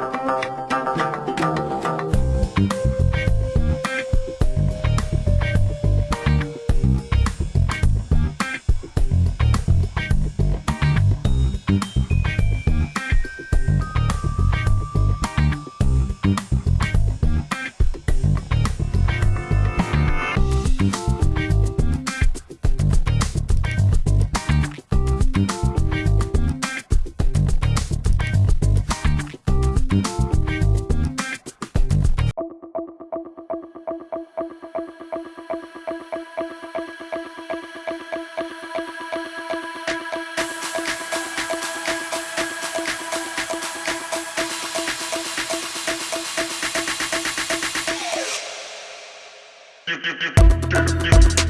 you, you, you, you.